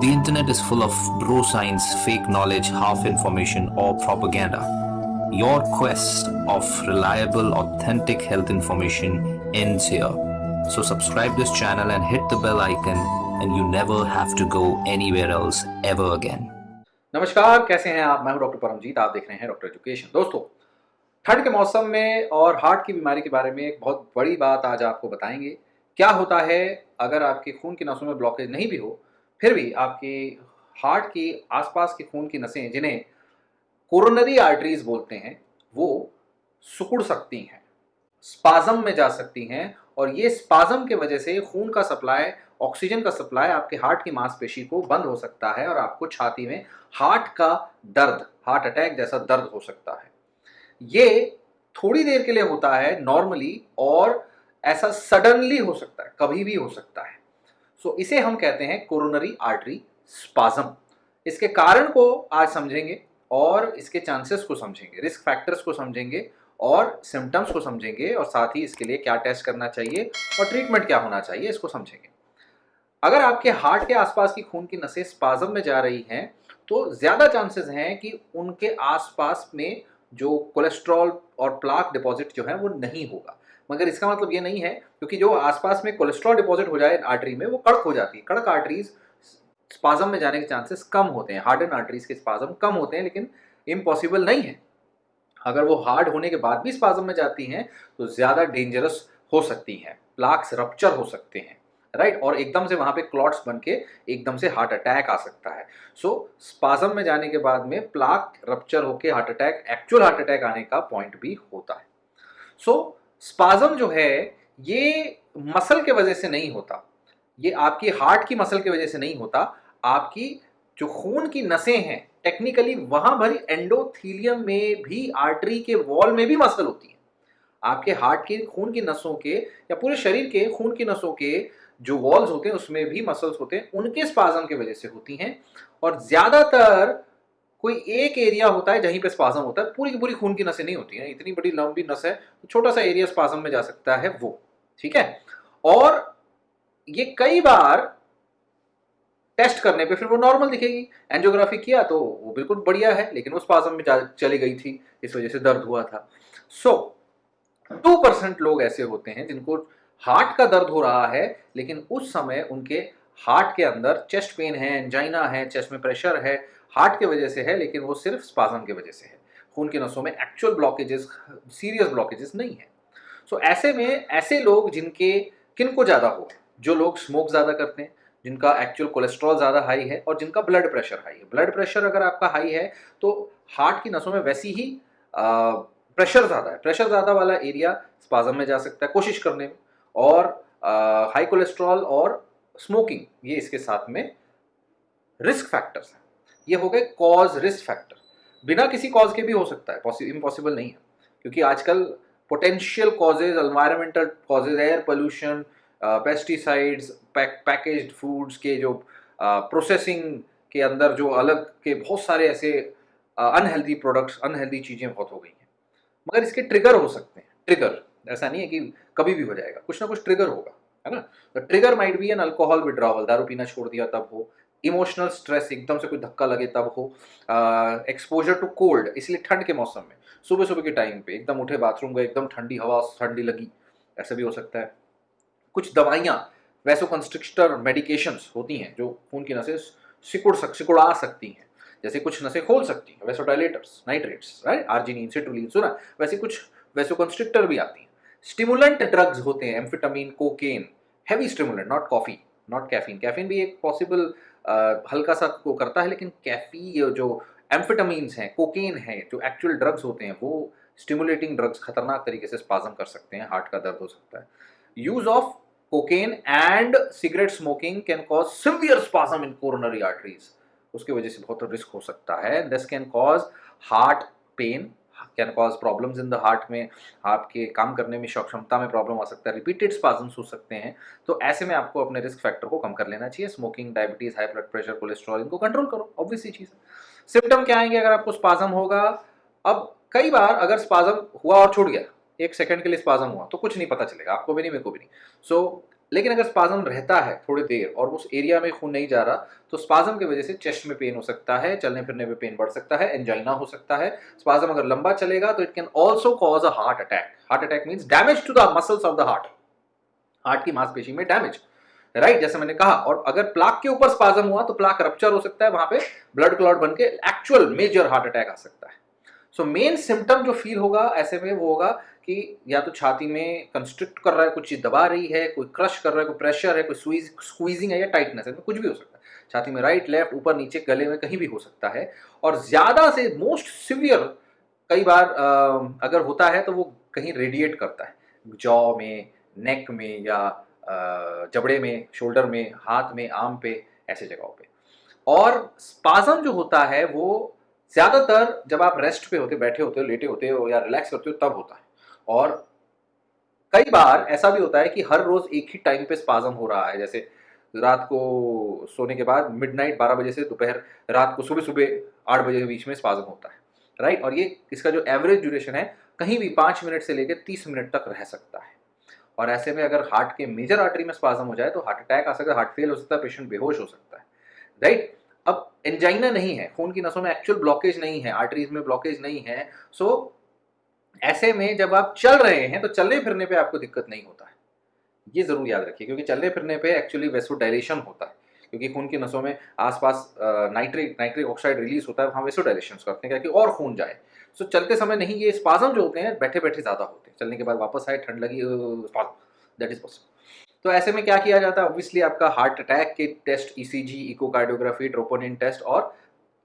The internet is full of bro science, fake knowledge, half information, or propaganda. Your quest of reliable, authentic health information ends here. So subscribe this channel and hit the bell icon and you never have to go anywhere else ever again. नमस्कार कैसे हैं आप मैं हूं doctor Paramjit आप देख रहे हैं डॉक्टर एजुकेशन दोस्तों ठंड के मौसम में और हार्ट की बीमारी के बारे में एक बहुत बड़ी बात आज आपको बताएंगे क्या होता है अगर आपके खून की नसों में ब्लॉकेज नहीं भी हो फिर भी आपकी हार्ट की आसपास के खून की नसें, जिन्हें कोरोनरी आर्टरीज बोलते हैं, वो सुकुड़ सकती हैं, स्पाजम में जा सकती हैं और ये स्पाजम के वजह से खून का सप्लाई, ऑक्सीजन का सप्लाई आपके हार्ट की मांसपेशी को बंद हो सकता है और आपको छाती में हार्ट का दर्द, हार्ट अटैक जैसा दर्द हो सकता है। ये थोड़ी देर के लिए होता है नॉर्मली और ऐसा सडनली हो सकता है, कभी भी हो सकता है। सो इसे हम कहते हैं कोरोनरी आर्टरी स्पाजम इसके कारण को आज समझेंगे और इसके चांसेस को समझेंगे रिस्क फैक्टर्स को समझेंगे और सिम्टम्स को समझेंगे और साथ ही इसके लिए क्या टेस्ट करना चाहिए और ट्रीटमेंट क्या होना चाहिए, इसको समझेंगे। अगर आपके हार्ट के आसपास की खून की नसें स्पाजम में जा रही हैं तो ज़्यादा चांसेस हैं कि उनके आसपास में जो कोलेस्ट्रॉल और प्लाक डिपॉजिट जो है वो नहीं होगा। मगर इसका मतलब ये नहीं है क्योंकि जो आसपास में कोलेस्ट्रॉल डिपॉजिट हो जाए आर्टरी में वो कड़क हो जाती है। कड़क आर्टरीज स्पाजम में जाने के चांसेस कम होते हैं। हार्ड एंड आर्टरीज के स्पाजम कम होते हैं लेकिन इम्पॉसिबल नहीं है। अगर वो हार्ड होने के बाद भी स्पाजम में जाती हैं तो ज़्यादा डेंजरस हो सकती हैं। प्लाक्स रप्चर हो सकते हैं राइट और एकदम से वहाँ पे क्लॉट्स बन के एकदम से हार्ट अटैक आ सकता है। सो so, स्पाजम में जाने के बाद में प्लाक रप्चर होके heart attack actual heart attack आने का पॉइंट भी होता है। सो so, स्पाजम जो है, ये मसल के वजह से नहीं होता। ये आपकी हार्ट की मसल की वजह से नहीं होता। आपकी जो खून की नसें हैं टेक्निकली वहाँ भरी एंडोथीलियम में भी आर्टरी के वॉल में भी मसल होती है। आपके हार्ट के, खून की नसों के या पूरे शरीर के, खून की नसों के जो वॉल्स होते हैं, उसमें भी मसल्स होते हैं, उनके स्पाजम की वजह से होती हैं। और ज़्यादातर कोई एक एरिया होता है जहीं पे स्पाजम होता है, पूरी की पूरी खून की नसें नहीं होती हैं, इतनी बड़ी लंबी नस है तो छोटा सा एरिया स्पाजम में जा सकता है वो, ठीक है? और ये कई बार टेस्ट करने पे फिर वो नॉर्मल दिखेगी। एंजियोग्राफी किया तो वो बिल्कुल बढ़िया है, लेकिन वो स्पाजम में चली गई थी, इस वजह से दर्द हुआ था। सो टू परसेंट लोग ऐसे होते हैं जिनको हार्ट का दर्द हो रहा है, लेकिन उस समय उनके हार्ट के अंदर चेस्ट पेन है एंजाइना है चेस्ट में प्रेशर है हार्ट के वजह से है लेकिन वो सिर्फ़ स्पाजम की वजह से है। खून के नसों में एक्चुअल ब्लॉकेजेस सीरियस ब्लॉकेजेस नहीं है। सो so, ऐसे में ऐसे लोग जिनके किन को ज़्यादा हो जो लोग स्मोक ज़्यादा करते हैं जिनका एक्चुअल कोलेस्ट्रॉल ज़्यादा हाई है और जिनका ब्लड प्रेशर हाई है। ब्लड प्रेशर अगर आपका हाई है तो हार्ट की नसों में वैसी ही प्रेशर ज़्यादा है। प्रेशर ज़्यादा वाला एरिया स्पाजम में जा सकता है कोशिश करने में। और आ, हाई कोलेस्ट्रॉल और स्मोकिंग ये इसके साथ में रिस्क फैक्टर्स हैं। ये हो गए कॉज रिस्क फैक्टर बिना किसी कॉज के भी हो सकता है इम्पॉसिबल नहीं है। क्योंकि आजकल potential causes environmental causes air pollution pesticides packaged foods के जो प्रोसेसिंग uh, के अंदर जो अलग के बहुत सारे ऐसे अनहेल्दी प्रोडक्ट्स अनहेल्दी चीज़ें बहुत हो गई हैं। मगर इसके ट्रिगर हो सकते हैं। ट्रिगर ऐसा नहीं है कि कभी भी हो जाएगा। कुछ ना कुछ ट्रिगर होगा है ना? तो trigger might be an alcohol withdrawal दारू पीना छोड़ दिया तब हो इमोशनल स्ट्रेस, एकदम से कोई धक्का लगे तब हो एक्सपोजर टू कोल्ड इसलिए ठंड के मौसम में। सुबह सुबह के टाइम पे एकदम उठे बाथरूम गए, एकदम ठंडी हवा, ठंडी लगी, ऐसा भी हो सकता है। कुछ दवाइयाँ वैसो कंस्ट्रिक्टर मेडिकेशंस होती हैं, जो खून की नसें सिकुड़ सक, सिकुड़ा सकती हैं। जैसे कुछ नसें खोल सकती हैं vasodilators nitrates right arginine citrulline सुना? वैसे कुछ वैसो कंस्ट्रिक्टर भी आती हैं। स्टिमुलेंट ड्रग्स होते हैं amphetamine cocaine heavy stimulant not coffee not caffeine caffeine भी एक पॉसिबल हल्का सा को करता है, लेकिन कैफी जो एम्फिटामीन्स हैं कोकेन है, जो एक्चुअल ड्रग्स होते हैं, वो स्टिमुलेटिंग ड्रग्स खतरनाक तरीके से स्पाजम कर सकते हैं हार्ट का दर्द हो सकता है। Use of cocaine and cigarette smoking can cause severe spasm in coronary arteries उसकी वजह से बहुत रिस्क हो सकता है। This can cause heart pain can cause problems in the heart में आपके काम करने में क्षमता में प्रॉब्लम आ सकता है रिपीटेड स्पाजम्स हो सकते हैं। तो ऐसे में आपको अपने रिस्क फैक्टर को कम कर लेना चाहिए। Smoking diabetes high blood pressure cholesterol इनको कंट्रोल करो ऑब्वियसली चीज़ सिम्टम क्या आएँगे अगर आपको स्पाजम होगा? अब कई बार अगर स्पाजम हुआ और छूट गया एक सेकंड के लिए स्पाजम हुआ तो कुछ नहीं पता चलेगा आपको भी नहीं मेरे को भी नहीं। सो so, लेकिन अगर स्पाजम रहता है थोड़ी देर और उस एरिया में खून नहीं जा रहा तो स्पाजम की वजह से चेस्ट में पेन हो सकता है चलने फिरने में पेन बढ़ सकता है एंजाइना हो सकता है। स्पाजम अगर लंबा चलेगा तो it can also cause a heart attack heart attack means damage to the muscles of the heart heart की मांसपेशी में डैमेज राइट right, जैसे मैंने कहा और अगर प्लाक के ऊपर स्पाजम हुआ तो प्लाक रप्चर हो सकता है वहाँ पे ब्लड क्लॉट बन के एक्चुअल मेजर हार्ट अटैक आ सकता है। सो मेन सिम्टम जो फील होगा ऐसे में वो होगा कि या तो छाती में कंस्ट्रिक्ट कर रहा है कुछ चीज़ दबा रही है, कोई क्रश कर रहा है, कोई प्रेशर है, कोई स्वीज स्क्वीजिंग है या टाइटनेस है कुछ भी हो सकता है। छाती में राइट लेफ़्ट ऊपर, नीचे, गले में कहीं भी हो सकता है। और ज़्यादा से मोस्ट सिवियर कई बार अगर होता है तो वो कहीं रेडिएट करता है। जॉ में नेक में या जबड़े में शोल्डर में, हाथ में, आम पे, ऐसे जगहों पे। और स्पाजम जो होता है वो ज़्यादातर जब आप रेस्ट पे होते, बैठे होते हो, लेटे होते हो या रिलैक्स करते हो, तब होता है। और कई बार ऐसा भी होता है कि हर रोज एक ही टाइम पे स्पाजम हो रहा है। जैसे रात को सोने के बाद मिडनाइट 12 बजे से दोपहर रात को सुबह सुबह आठ बजे के बीच में स्पाजम होता है राइट और ये इसका जो एवरेज ड्यूरेशन है, कहीं भी पाँच मिनट से लेकर तीस मिनट तक रह सकता है। और ऐसे में अगर हार्ट के मेजर आर्टरी में स्पाजम हो जाए तो हार्ट अटैक आ सकता है हार्ट फेल हो सकता है पेशेंट बेहोश हो सकता है राइट अब एंजाइना नहीं है, खून की नसों में एक्चुअल ब्लॉकेज नहीं है आर्टरीज में ब्लॉकेज नहीं है सो ऐसे में जब आप चल रहे हैं तो चलने फिरने पे आपको दिक्कत नहीं होता है। ये ज़रूर याद रखिए, क्योंकि चलने फिरने पे एक्चुअली वेसोडाइलेशन होता है। क्योंकि खून की नसों में आसपास नाइट्रिक नाइट्रिक ऑक्साइड रिलीज़ होता है, वहाँ वेसोडाइलेशन करते हैं कि और खून जाए। सो चलते समय नहीं, ये स्पाजम जो होते हैं बैठे बैठे ज़्यादा होते हैं। चलने के बाद वापस आए, ठंड लगी दैट इज़ पॉसिबल तो ऐसे में क्या किया जाता है? ऑब्वियसली आपका हार्ट अटैक के test ECG echocardiography troponin test और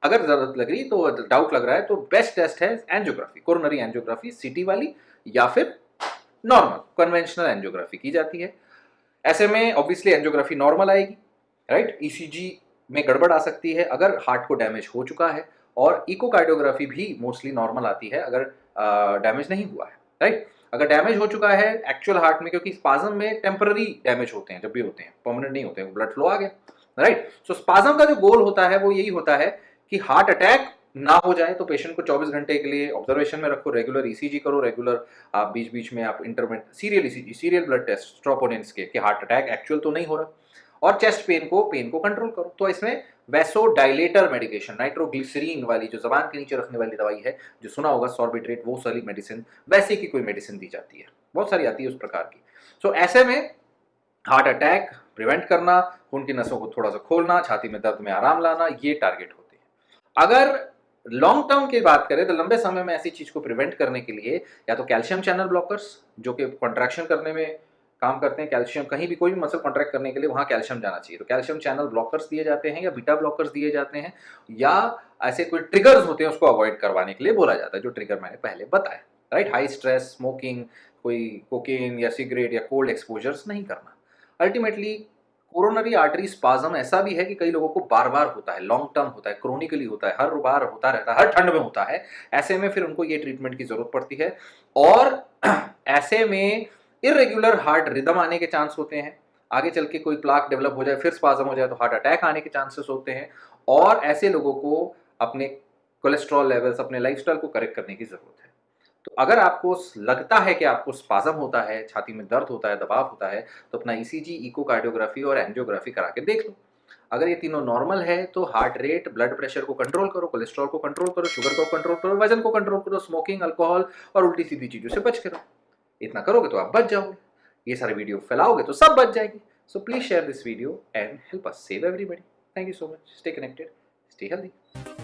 अगर ज़रूरत लग रही तो डाउट लग रहा है तो बेस्ट टेस्ट है एंजियोग्राफी कोरोनरी एंजियोग्राफी सिटी वाली, या फिर नॉर्मल कन्वेंशनल एंजियोग्राफी की जाती है। ऐसे में ऑब्वियसली एंजियोग्राफी नॉर्मल आएगी राइट ईसीजी में गड़बड़ आ सकती है, अगर हार्ट को डैमेज हो चुका है, और इकोकार्डियोग्राफी भी मोस्टली नॉर्मल आती है, अगर डैमेज नहीं हुआ है राइट अगर डैमेज हो चुका है एक्चुअल हार्ट में, क्योंकि स्पाजम में टेम्पररी डैमेज होते हैं, जब भी होते हैं परमानेंट नहीं होते हैं ब्लड फ्लो आ गया राइट सो स्पाजम का जो गोल होता है, वो यही होता है कि हार्ट अटैक ना हो जाए तो पेशेंट को 24 घंटे के लिए ऑब्जर्वेशन में रखो रेगुलर ईसीजी करो रेगुलर आप बीच बीच में आप intermittent serial ECG serial blood test troponins के कि हार्ट अटैक एक्चुअल तो नहीं हो रहा। और चेस्ट पेन को पेन को कंट्रोल करो। तो इसमें वैसो डायलेटर मेडिकेशन नाइट्रोग्लिसरीन वाली जो जबान के नीचे रखने वाली दवाई है जो सुना होगा सॉर्बिट्रेट वो सारी मेडिसिन वैसे की कोई मेडिसिन दी जाती है। बहुत सारी आती है उस प्रकार की। सो so, ऐसे में हार्ट अटैक प्रिवेंट करना उनकी नसों को थोड़ा सा खोलना छाती में दर्द में आराम लाना ये टारगेट हैं। अगर लॉन्ग टर्म की बात करें तो लंबे समय में ऐसी चीज़ को प्रिवेंट करने के लिए या तो कैल्शियम चैनल ब्लॉकर्स जो कि कॉन्ट्रैक्शन करने में काम करते हैं कैल्शियम कहीं भी कोई भी मसल कॉन्ट्रैक्ट करने के लिए वहाँ कैल्शियम जाना चाहिए। तो कैल्शियम चैनल ब्लॉकर्स दिए जाते हैं या बीटा ब्लॉकर्स दिए जाते हैं या ऐसे कोई ट्रिगर्स होते हैं उसको अवॉइड करवाने के लिए बोला जाता है, जो ट्रिगर मैंने पहले बताया। राइट हाई स्ट्रेस स्मोकिंग कोई कोकेन या सिगरेट या कोल्ड एक्सपोजर्स नहीं करना। अल्टीमेटली कोरोनरी आर्टरी स्पाजम ऐसा भी है कि कई लोगों को बार बार होता है लॉन्ग टर्म होता है क्रोनिकली होता है, हर बार होता रहता है, हर ठंड में होता है, ऐसे में फिर उनको ये ट्रीटमेंट की ज़रूरत पड़ती है और ऐसे में इरेगुलर हार्ट रिदम आने के चांस होते हैं, आगे चल के कोई प्लाक डेवलप हो जाए, फिर स्पाजम हो जाए तो हार्ट अटैक आने के चांसेस होते हैं और ऐसे लोगों को अपने कोलेस्ट्रॉल लेवल्स अपने लाइफस्टाइल को करेक्ट करने की ज़रूरत है। तो अगर आपको लगता है कि आपको स्पाजम होता है, छाती में दर्द होता है, दबाव होता है तो अपना ईसीजी इकोकार्डियोग्राफी और एंजियोग्राफी करा के देख लो। अगर ये तीनों नॉर्मल है तो हार्ट रेट ब्लड प्रेशर को कंट्रोल करो कोलेस्ट्रॉल को कंट्रोल करो शुगर को कंट्रोल करो, वज़न को कंट्रोल करो स्मोकिंग अल्कोहल और उल्टी सीधी चीज़ों से बच करो इतना करोगे तो आप बच जाओगे। ये सारे वीडियो फैलाओगे तो सब बच जाएगी। So please share this video and help us save everybody thank you so much stay connected stay healthy